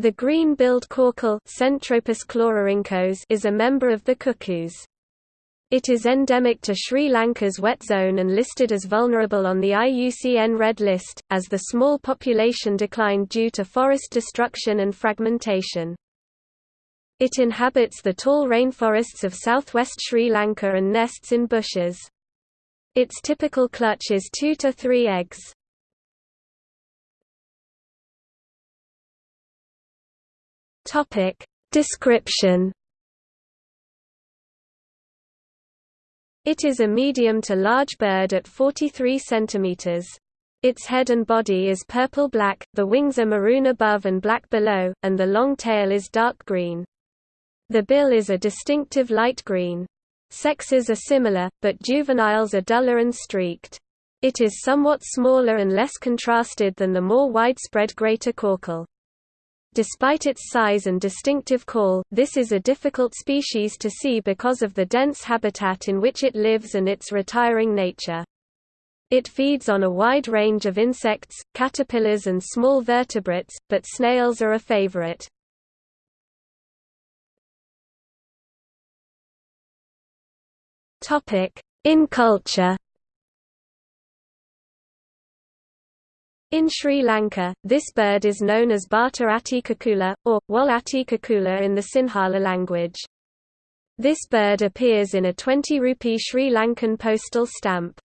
The green-billed coucal is a member of the cuckoos. It is endemic to Sri Lanka's wet zone and listed as vulnerable on the IUCN Red List, as the small population declined due to forest destruction and fragmentation. It inhabits the tall rainforests of southwest Sri Lanka and nests in bushes. Its typical clutch is two to three eggs. Topic Description It is a medium to large bird at 43 cm. Its head and body is purple-black, the wings are maroon above and black below, and the long tail is dark green. The bill is a distinctive light green. Sexes are similar, but juveniles are duller and streaked. It is somewhat smaller and less contrasted than the more widespread greater coucal. Despite its size and distinctive call, this is a difficult species to see because of the dense habitat in which it lives and its retiring nature. It feeds on a wide range of insects, caterpillars and small vertebrates, but snails are a favorite. In culture In Sri Lanka, this bird is known as Bata atticacula, or, Wal atticacula in the Sinhala language. This bird appears in a 20 rupee Sri Lankan postal stamp.